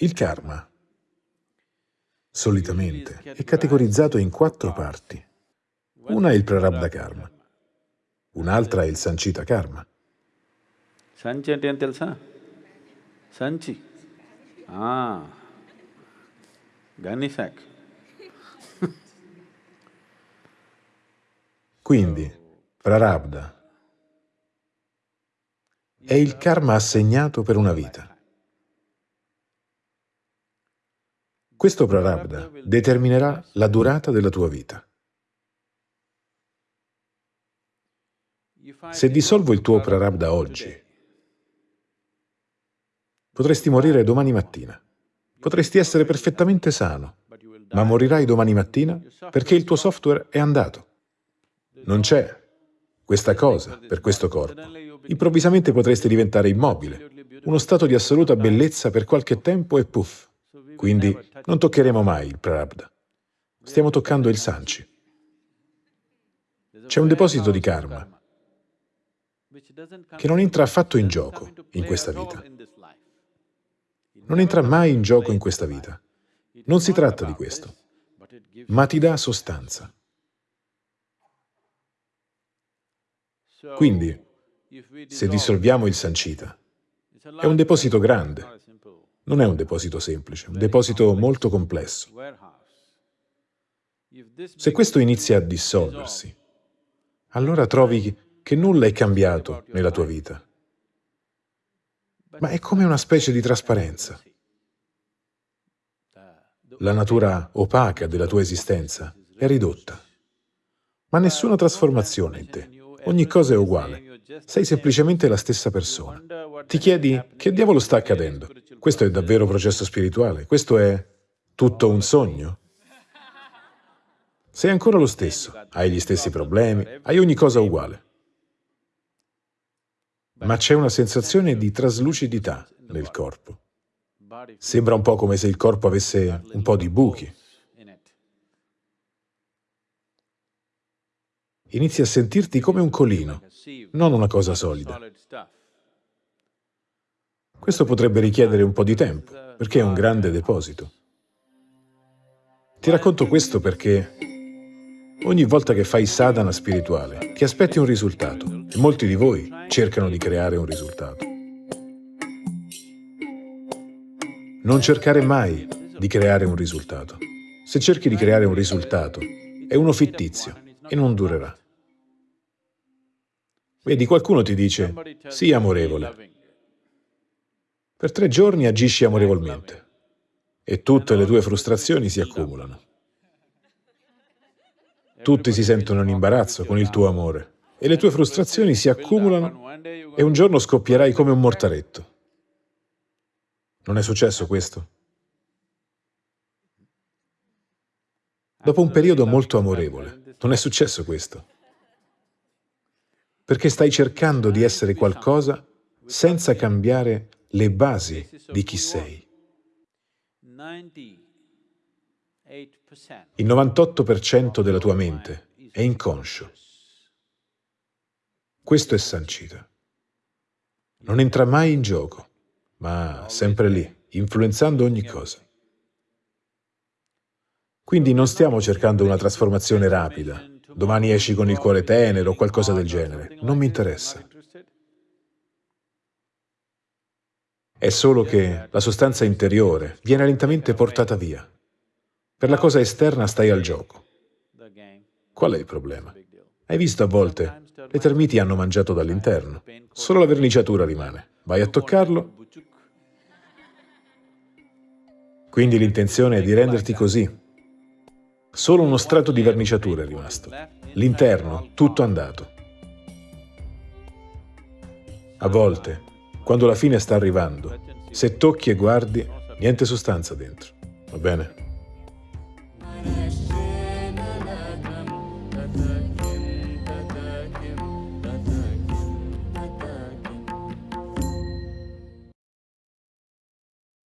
Il karma, solitamente, è categorizzato in quattro parti. Una è il prarabdha karma, un'altra è il sanchita karma. Sanchi ante telsa? Sanchi. Ah, Gannisak. Quindi, prarabdha è il karma assegnato per una vita. Questo prarabdha determinerà la durata della tua vita. Se dissolvo il tuo prarabdha oggi, potresti morire domani mattina. Potresti essere perfettamente sano, ma morirai domani mattina perché il tuo software è andato. Non c'è questa cosa per questo corpo. Improvvisamente potresti diventare immobile, uno stato di assoluta bellezza per qualche tempo e puff. Quindi non toccheremo mai il prarabdha. Stiamo toccando il sanchi. C'è un deposito di karma che non entra affatto in gioco in questa vita. Non entra mai in gioco in questa vita. Non si tratta di questo, ma ti dà sostanza. Quindi, se dissolviamo il sancita, è un deposito grande, non è un deposito semplice, è un deposito molto complesso. Se questo inizia a dissolversi, allora trovi che nulla è cambiato nella tua vita, ma è come una specie di trasparenza. La natura opaca della tua esistenza è ridotta, ma nessuna trasformazione in te. Ogni cosa è uguale. Sei semplicemente la stessa persona. Ti chiedi che diavolo sta accadendo? Questo è davvero processo spirituale? Questo è tutto un sogno? Sei ancora lo stesso, hai gli stessi problemi, hai ogni cosa uguale. Ma c'è una sensazione di traslucidità nel corpo. Sembra un po' come se il corpo avesse un po' di buchi. Inizi a sentirti come un colino, non una cosa solida. Questo potrebbe richiedere un po' di tempo, perché è un grande deposito. Ti racconto questo perché ogni volta che fai sadhana spirituale, ti aspetti un risultato, e molti di voi cercano di creare un risultato. Non cercare mai di creare un risultato. Se cerchi di creare un risultato, è uno fittizio e non durerà. Vedi, qualcuno ti dice, sii amorevole. Per tre giorni agisci amorevolmente e tutte le tue frustrazioni si accumulano. Tutti si sentono in imbarazzo con il tuo amore e le tue frustrazioni si accumulano e un giorno scoppierai come un mortaretto. Non è successo questo? Dopo un periodo molto amorevole, non è successo questo? Perché stai cercando di essere qualcosa senza cambiare le basi di chi sei. Il 98% della tua mente è inconscio. Questo è sancita. Non entra mai in gioco, ma sempre lì, influenzando ogni cosa. Quindi non stiamo cercando una trasformazione rapida, domani esci con il cuore tenero o qualcosa del genere, non mi interessa. È solo che la sostanza interiore viene lentamente portata via. Per la cosa esterna stai al gioco. Qual è il problema? Hai visto a volte? Le termiti hanno mangiato dall'interno. Solo la verniciatura rimane. Vai a toccarlo. Quindi l'intenzione è di renderti così, Solo uno strato di verniciatura è rimasto. L'interno, tutto andato. A volte, quando la fine sta arrivando, se tocchi e guardi, niente sostanza dentro. Va bene?